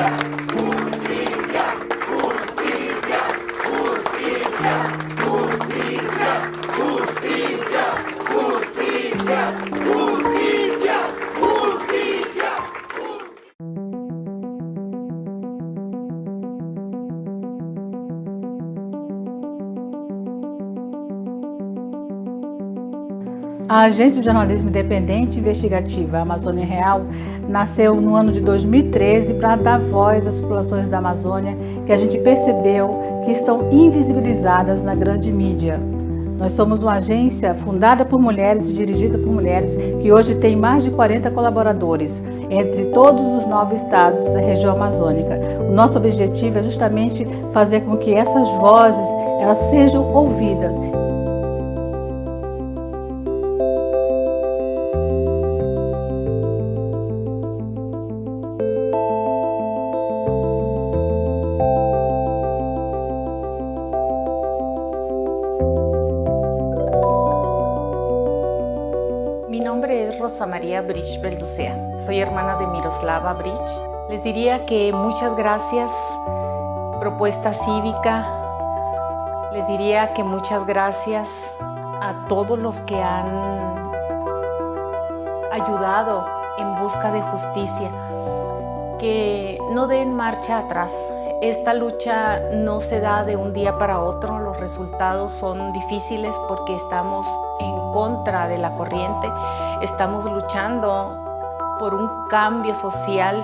Obrigado. A Agência de Jornalismo Independente Investigativa Amazônia Real nasceu no ano de 2013 para dar voz às populações da Amazônia que a gente percebeu que estão invisibilizadas na grande mídia. Nós somos uma agência fundada por mulheres e dirigida por mulheres que hoje tem mais de 40 colaboradores entre todos os nove estados da região amazônica. O nosso objetivo é justamente fazer com que essas vozes elas sejam ouvidas Mi nombre es Rosa María Bridge Belducea. Soy hermana de Miroslava Bridge. Les diría que muchas gracias, Propuesta Cívica. Les diría que muchas gracias a todos los que han ayudado en busca de justicia. Que no den marcha atrás. Esta lucha no se da de un día para otro, los resultados son difíciles porque estamos en contra de la corriente, estamos luchando por un cambio social